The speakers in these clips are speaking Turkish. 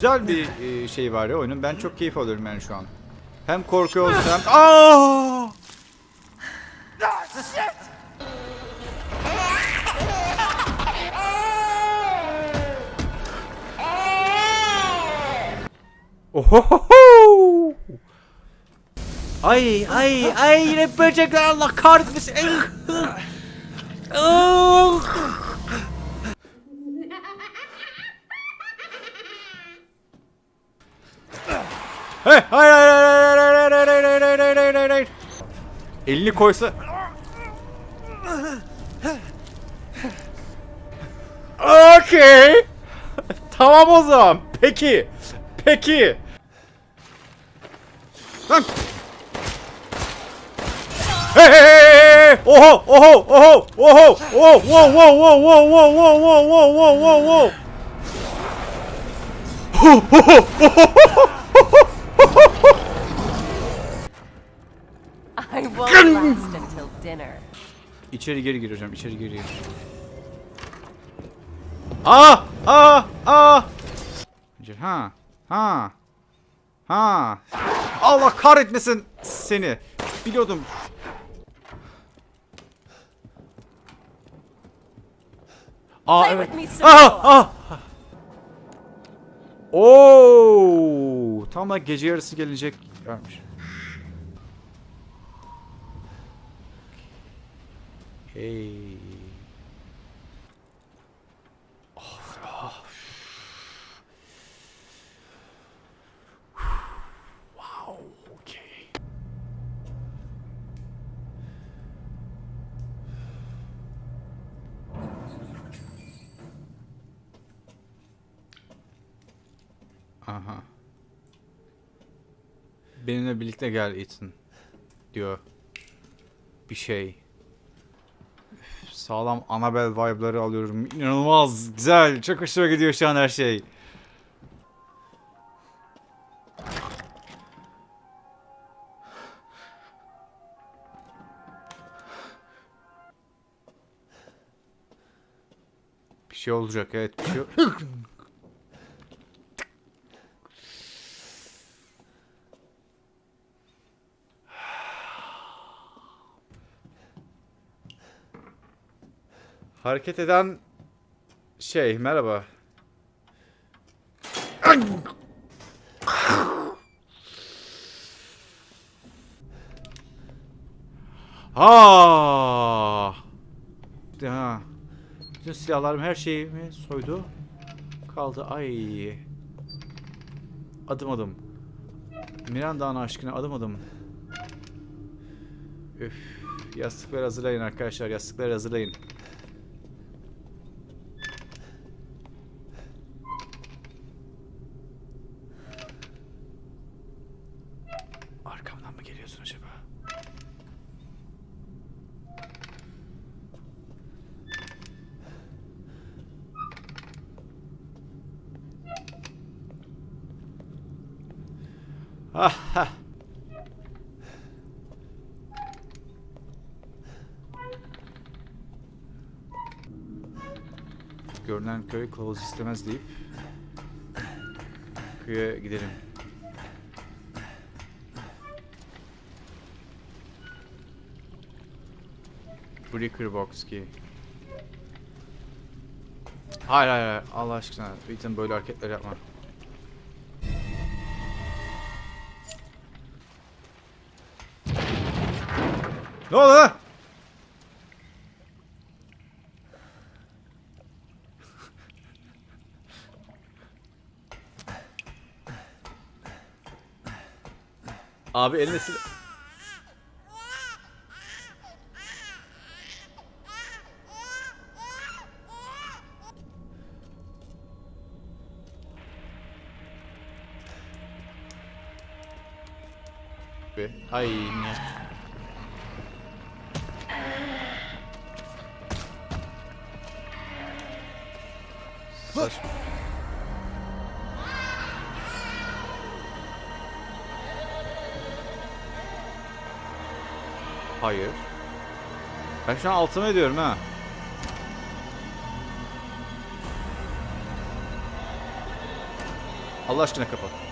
Güzel bir e, şey var ya oyunun. Ben çok keyif alıyorum yani şu an. Hem korkuyoruz hem... Aa! Ohohoho! Ay ay ay yine böcekler Allah kahretmesin. Ah! Hey, hayır hayır hayır hayır hayır hayır hayır hayır hayır hayır hayır hayır. Elini koysa. Okey. tamam o zaman. Peki. Peki. Lan. Hey hey hey. Oho oho oho oho oho wow wow wow wow wow wow wow wow wow wow wow. İçeri geri gireceğim. İçeri geri gir. Ah! Ah! Ah! Ha. Ha. Ha. Allah kahretmesin seni. Biliyordum. Ah, Aa evet. Ah! Ah! Oo! Tam da gece yarısı gelecek vermiş. Hey. Of, of. Wow, okay. Aha. Benimle birlikte gel Ethan diyor. Bir şey. Sağlam Annabelle vibe'ları alıyorum. İnanılmaz güzel. Çok hoşuma gidiyor şu an her şey. Bir şey olacak evet bir şey. Hareket eden şey merhaba. Ha. Ha. Bütün silahlarım her şeyimi soydu. Kaldı ay. Adım adım. Miranda'nın aşkına adım adım. Üf. Yastıkları hazırlayın arkadaşlar. Yastıkları hazırlayın. Ah, ah. Görünen köy kılavuz istemez deyip köye gidelim. Breaker box ki. Hayır hayır hayır Allah aşkına Ethan böyle hareketler yapma. Ne oldu lan? Abi eline sil... Ay ne? Saçma. Hayır. Ben şu an altıma ediyorum ha. Allah aşkına kapat.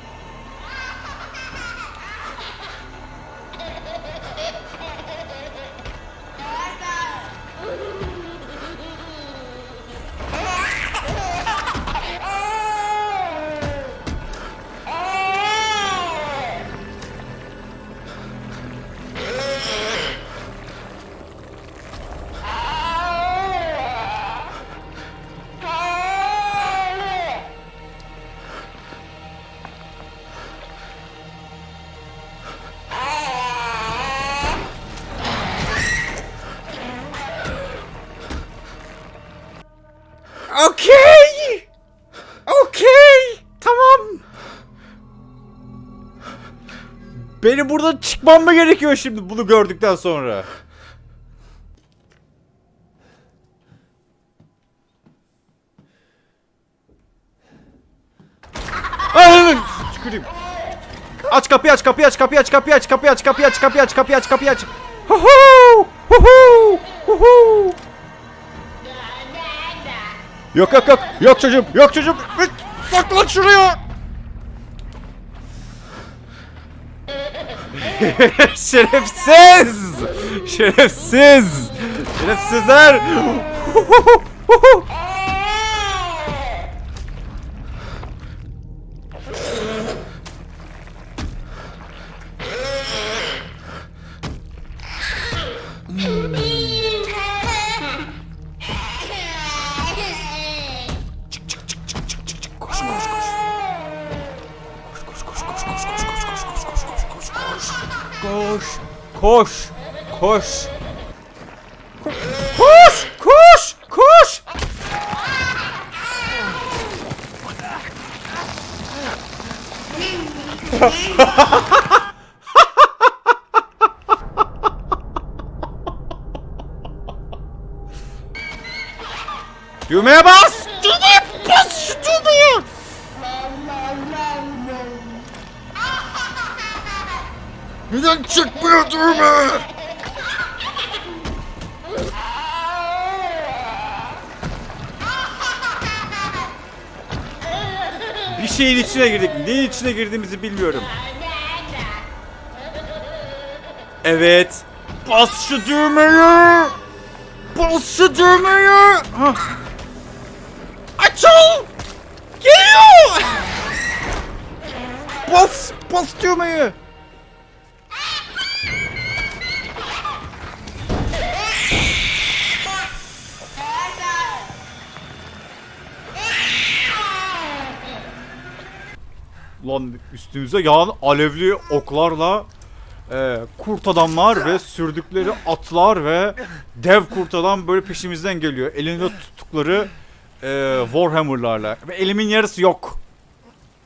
Okey. Okey. Tamam. Benim buradan çıkmam mı gerekiyor şimdi bunu gördükten sonra? Ay, tüküreyim. Aç kapıyı aç kapıyı aç kapıyı aç kapıyı aç kapıyı aç kapıyı aç kapıyı aç kapıyı aç kapıyı aç. Hu hu hu hu hu hu. Yok yok yok. Yok çocuğum. Yok çocuğum. Saklan şuraya. Şerefsiz. Şerefsiz. Şerefsizler. Koş. Koş. Koş. Koş. Koş. Koş. Düğmeye bas. Neden çıkmıyor düğme? Bir şeyin içine girdik. Neyin içine girdiğimizi bilmiyorum. Evet. Bas şu düğmeyi. Bas şu düğmeyi. Açıl. Geliyor. Bas. Bas düğmeyi. Lan üstümüze yağan alevli oklarla e, kurt adamlar ve sürdükleri atlar ve dev kurt adam böyle peşimizden geliyor. Elinde tuttukları e, Warhammer'larla. Ve elimin yarısı yok.